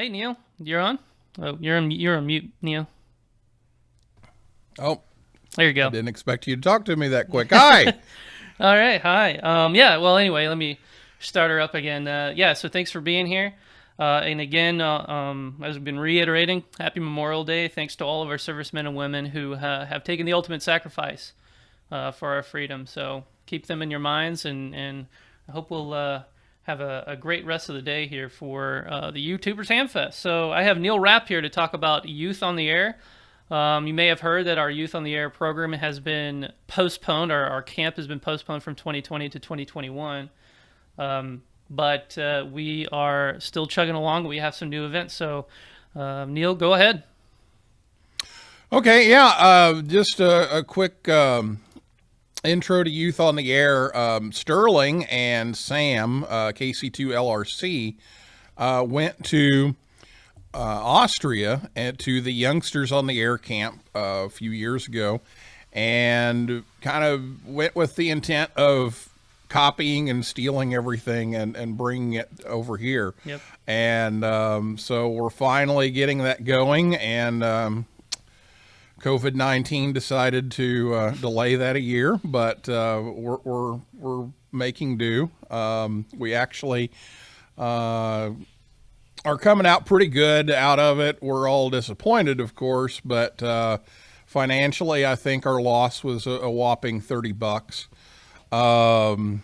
Hey, Neil, you're on. Oh, you're on, you're on mute, Neil. Oh, there you go. I didn't expect you to talk to me that quick. Hi. All right. Hi. Um, yeah. Well, anyway, let me start her up again. Uh, yeah. So thanks for being here. Uh, and again, uh, um, as we've been reiterating, Happy Memorial Day. Thanks to all of our servicemen and women who uh, have taken the ultimate sacrifice uh, for our freedom. So keep them in your minds, and, and I hope we'll uh, have a, a, great rest of the day here for uh, the YouTubers Hamfest. So I have Neil Rapp here to talk about Youth on the Air. Um, you may have heard that our Youth on the Air program has been postponed. Our, our camp has been postponed from 2020 to 2021. Um, but uh, we are still chugging along. We have some new events. So, uh, Neil, go ahead. Okay, yeah, uh, just a, a quick um, intro to Youth on the Air, um, Sterling and Sam, uh, KC2LRC, uh, went to uh, Austria and to the Youngsters on the Air camp uh, a few years ago and kind of went with the intent of copying and stealing everything and, and bringing it over here. Yep. And um, so we're finally getting that going and um, COVID nineteen decided to uh, delay that a year, but uh, we're, we're we're making do. Um, we actually uh, are coming out pretty good out of it. We're all disappointed, of course, but uh, financially, I think our loss was a, a whopping thirty bucks, um,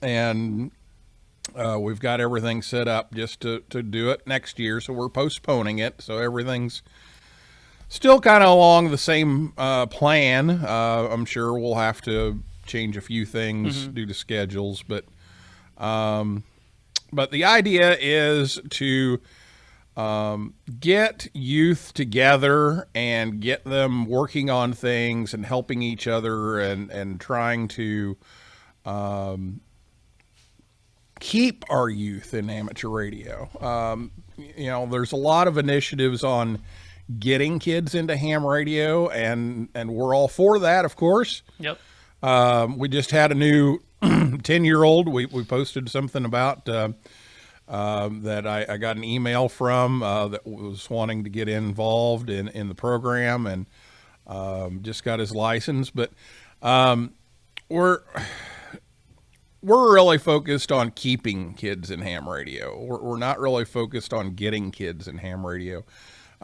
and uh, we've got everything set up just to to do it next year. So we're postponing it. So everything's Still kind of along the same uh, plan. Uh, I'm sure we'll have to change a few things mm-hmm. due to schedules, but um, but the idea is to um, get youth together and get them working on things and helping each other and and trying to um, keep our youth in amateur radio. Um, you know, there's a lot of initiatives on getting kids into ham radio, and and we're all for that, of course. Yep. Um, we just had a new 10 year old. We, we posted something about uh, uh, that I, I, got an email from uh, that was wanting to get involved in, in the program and um, just got his license. But um, we're we're really focused on keeping kids in ham radio. We're, we're not really focused on getting kids in ham radio.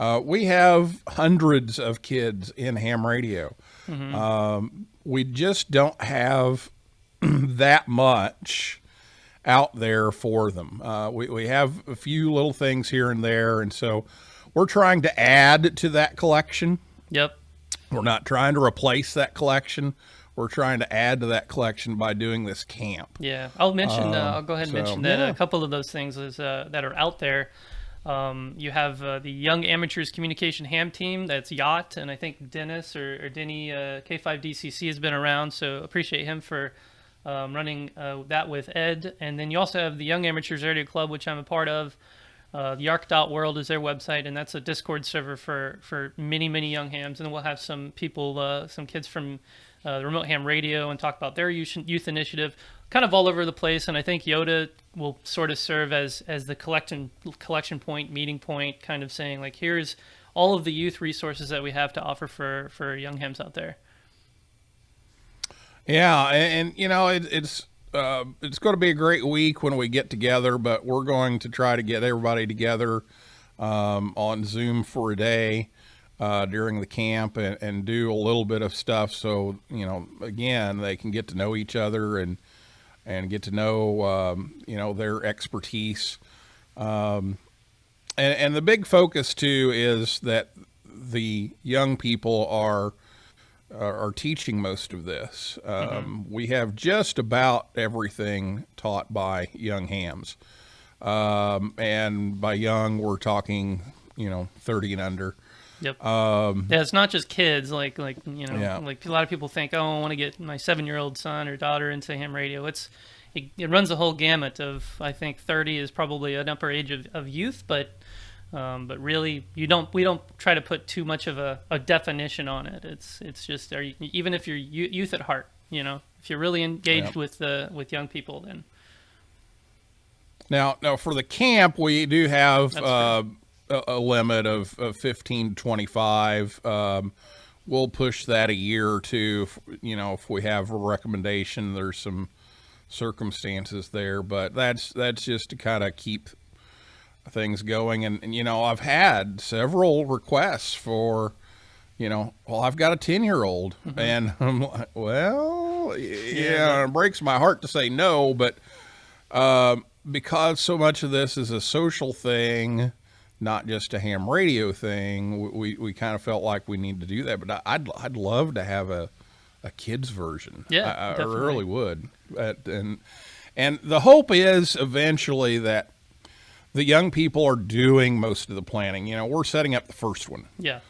Uh, we have hundreds of kids in ham radio. Mm-hmm. Um, we just don't have that much out there for them. Uh, we, we have a few little things here and there. And so we're trying to add to that collection. Yep. We're not trying to replace that collection. We're trying to add to that collection by doing this camp. Yeah, I'll mention. Uh, I'll go ahead and so, mention that yeah. a couple of those things is uh, that are out there um, you have uh, the Young Amateurs Communication Ham Team, that's Yacht, and I think Dennis or, or Denny uh, K5DCC has been around, so appreciate him for um, running uh, that with Ed. And then you also have the Young Amateurs Radio Club, which I'm a part of. Uh, the YARC.world is their website, and that's a Discord server for, for many, many young hams. And we'll have some people, uh, some kids from uh, the Remote Ham Radio, and talk about their youth, youth initiative kind of all over the place. And I think Yota will sort of serve as as the collection collection point, meeting point, kind of saying like, here's all of the youth resources that we have to offer for for young hams out there. Yeah, and, and you know it, it's uh, it's going to be a great week when we get together, but we're going to try to get everybody together um, on Zoom for a day uh, during the camp and, and do a little bit of stuff. So you know, again, they can get to know each other and and get to know um, you know their expertise. Um, and, and the big focus too is that the young people are are teaching most of this. Um, mm-hmm. We have just about everything taught by young hams, um, and by young we're talking you know 30 and under. Yep. Um, yeah, it's not just kids. Like like you know, yeah. like a lot of people think, oh, I want to get my seven year old son or daughter into ham radio. It's it, it, runs a whole gamut of. I think 30 is probably an upper age of, of youth, but um, but really you don't we don't try to put too much of a, a definition on it. It's it's just are you, even if you're youth at heart, you know, if you're really engaged with the with young people, then Now, now for the camp, we do have uh, a, a, limit of, of 15 to 25. Um, we'll push that a year or two. If, you know, if we have a recommendation, there's some circumstances there, but that's that's just to kind of keep things going. And, and, you know, I've had several requests for, you know, well, I've got a 10 year old mm-hmm. and I'm like, well, yeah, yeah it breaks my heart to say no, but, um, because so much of this is a social thing, not just a ham radio thing, we, we kind of felt like we need to do that. But I'd, I'd love to have a, a kids version. Yeah, I, I really would. But, and, and the hope is eventually that the young people are doing most of the planning. You know, we're setting up the first one. Yeah.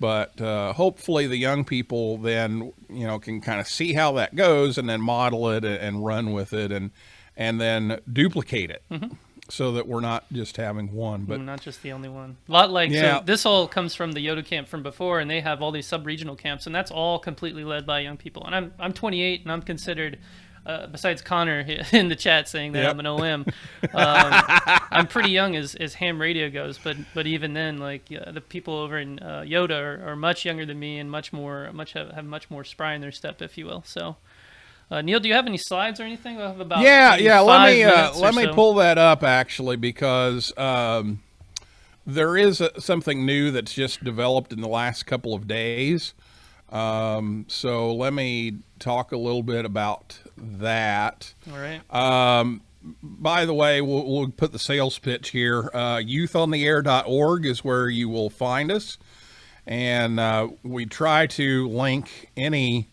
But uh, hopefully the young people then, you know, can kind of see how that goes and then model it and run with it and, and then duplicate it. Mm-hmm. So that we're not just having one, but mm, not just the only one. A lot like yeah. so this all comes from the Yota camp from before, and they have all these sub-regional camps, and that's all completely led by young people. And I'm I'm 28, and I'm considered uh, besides Connor in the chat saying that yep. I'm an OM, um, I'm pretty young as, as ham radio goes. But but even then, like uh, the people over in uh, Yota are, are, much younger than me and much more much have, have much more spry in their step, if you will. So. Uh, Neil, do you have any slides or anything about? Yeah, yeah. Let me uh, let me so? pull that up actually because um, there is a, something new that's just developed in the last couple of days. Um, so let me talk a little bit about that. All right. Um, by the way, we'll, we'll, put the sales pitch here. Uh, youthontheair.org is where you will find us. And uh, we try to link any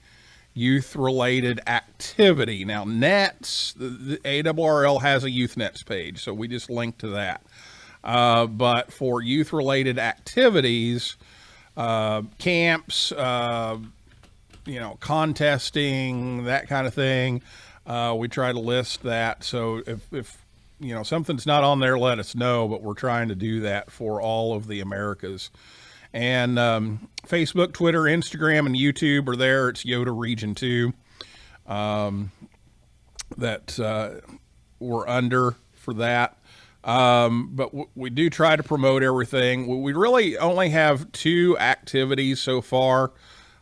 youth related activity. Now, NETS, the, the ARRL has a youth NETS page, so we just link to that. Uh, but for youth related activities, uh, camps, uh, you know, contesting, that kind of thing. Uh, we try to list that. So if, if, you know, something's not on there, let us know, but we're trying to do that for all of the Americas. And um, Facebook, Twitter, Instagram, and YouTube are there. It's Yota Region 2 um, that uh, we're under for that. Um, but we do try to promote everything. We really only have two activities so far.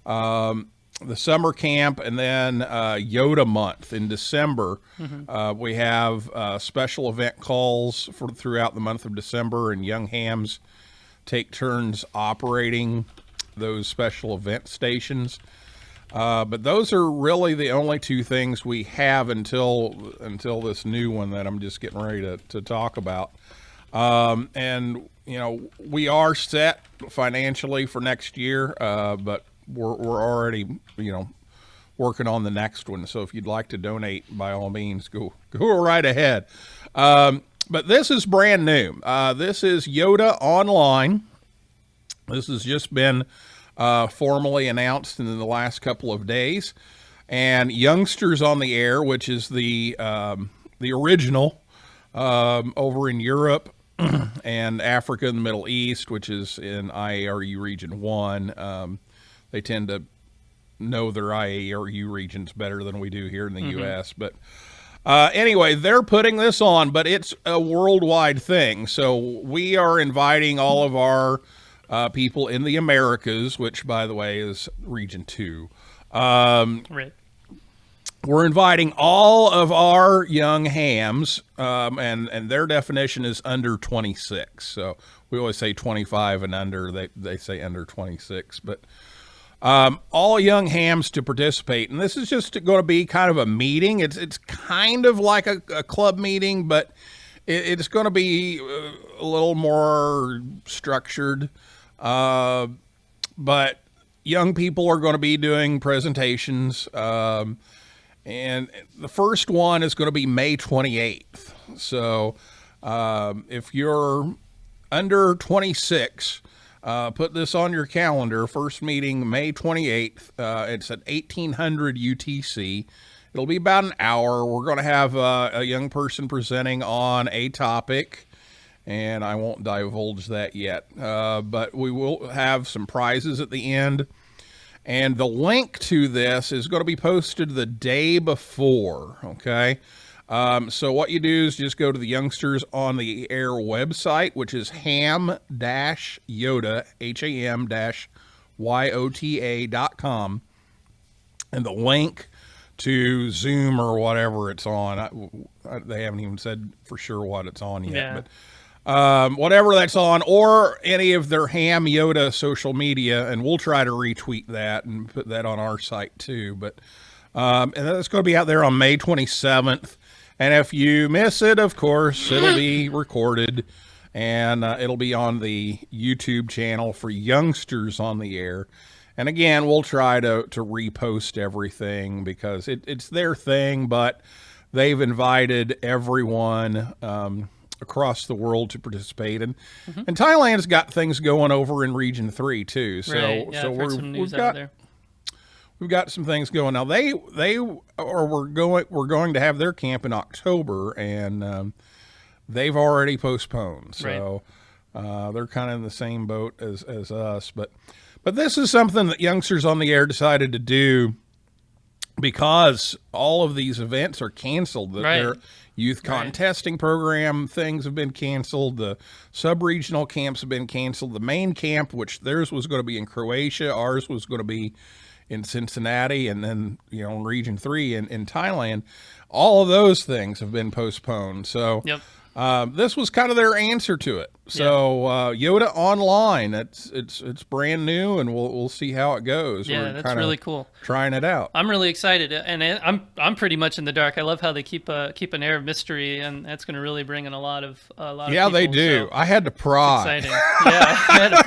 Um, the summer camp and then uh, Yota month in December. Mm-hmm. Uh, we have uh, special event calls for throughout the month of December, and Young Hams take turns operating those special event stations. Uh, but those are really the only two things we have until until this new one that I'm just getting ready to, to talk about. Um, and you know we are set financially for next year, uh, but we're we're already you know working on the next one. So if you'd like to donate, by all means, go go right ahead. Um, but this is brand new. Uh, this is Yota Online. This has just been uh, formally announced in the last couple of days. And Youngsters on the Air, which is the um, the original um, over in Europe and Africa and the Middle East, which is in IARU Region 1. Um, they tend to know their IARU regions better than we do here in the mm-hmm. U.S. But uh, anyway, they're putting this on, but it's a worldwide thing. So we are inviting all of our uh, people in the Americas, which, by the way, is Region 2. Um, right. We're inviting all of our young hams, um, and, and their definition is under 26. So we always say 25 and under. They, they say under 26. But um, all young hams to participate. And this is just going to be kind of a meeting. It's, it's kind of like a, a club meeting, but it, it's going to be uh, a little more structured. Uh, but young people are going to be doing presentations. Um, and the first one is going to be May 28th. So um, if you're under 26, uh, put this on your calendar. First meeting May 28th. Uh, it's at 1800 UTC. It'll be about an hour. We're going to have uh, a young person presenting on a topic and I won't divulge that yet. Uh, but we will have some prizes at the end. And the link to this is going to be posted the day before, okay? Um, so what you do is just go to the Youngsters on the Air website, which is ham dash Yota H A M dash Y O T A dot com, and the link to Zoom or whatever it's on. I, I, they haven't even said for sure what it's on yet, yeah. but um, whatever that's on, or any of their Ham Yota social media, and we'll try to retweet that and put that on our site too. But um, and that's going to be out there on May 27th. And if you miss it, of course, it'll be recorded and uh, it'll be on the YouTube channel for youngsters on the air. And again, we'll try to, to repost everything because it, it's their thing, but they've invited everyone um, across the world to participate. And, mm -hmm. and Thailand's got things going over in Region 3 too. So, right. yeah, so we're, we've got, we've got some things going now. They, they, or we're going, we're going to have their camp in October and um, they've already postponed. So right. uh, they're kind of in the same boat as, as us, but but this is something that youngsters on the air decided to do because all of these events are canceled. Right. Their youth contesting right. program things have been canceled. The sub-regional camps have been canceled. The main camp, which theirs was going to be in Croatia, ours was going to be in Cincinnati, and then, you know, in Region 3 in, in Thailand, all of those things have been postponed. So yep. Um, this was kind of their answer to it. So uh, Yota Online, it's it's it's brand new, and we'll we'll see how it goes. Yeah, We're that's really cool. Trying it out. I'm really excited, and I'm I'm pretty much in the dark. I love how they keep a keep an air of mystery, and that's going to really bring in a lot of a lot. Yeah, of they do. So I had to pry. Exciting. yeah, I had to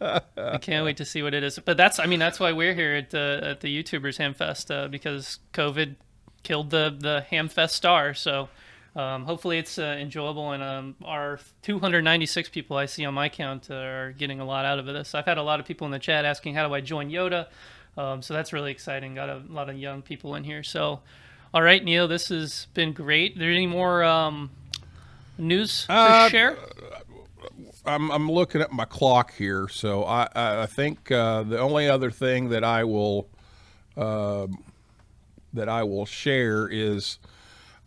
pry. I can't wait to see what it is. But that's I mean that's why we're here at the at the YouTubers Hamfest uh, because COVID killed the the Hamfest star. So um, hopefully it's uh, enjoyable and um, our 296 people I see on my count are getting a lot out of this. I've had a lot of people in the chat asking how do I join Yota. um, so that's really exciting. Got a lot of young people in here. So, all right, Neil, this has been great. Are there any more um, news to uh, share? I'm, I'm looking at my clock here, so I, I think uh, the only other thing that I will uh, that I will share is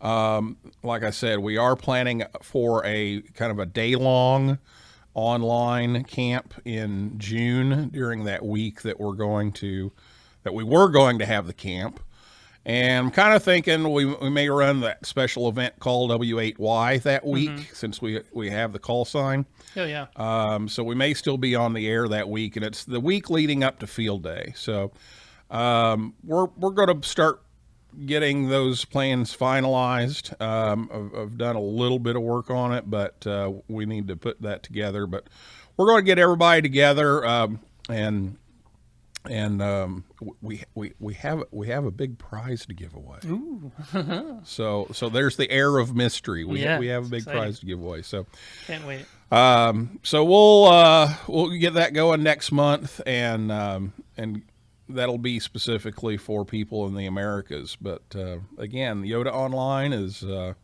um, like I said, we are planning for a kind of a day long online camp in June during that week that we're going to, that we were going to have the camp. And I'm kind of thinking we, we may run that special event called W8Y that week mm -hmm. since we we have the call sign. Oh, yeah. Um, so we may still be on the air that week, and it's the week leading up to field day. So um, we're, we're going to start getting those plans finalized. Um, I've, I've, done a little bit of work on it, but uh, we need to put that together. But we're going to get everybody together, um, and and um, we we we have we have a big prize to give away. so so there's the air of mystery. We yeah, we have a big exciting. prize to give away. So can't wait. Um, so we'll uh, we'll get that going next month, and um, and that'll be specifically for people in the Americas. But uh, again, Yota Online is uh,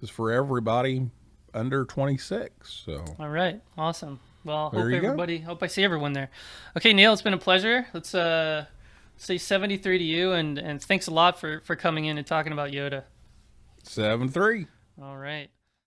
is for everybody under 26. So all right, awesome. Well, there hope everybody, go. hope I see everyone there. Okay, Neil, it's been a pleasure. Let's uh, say 73 to you, and and thanks a lot for for coming in and talking about Yota. Seven three. All right.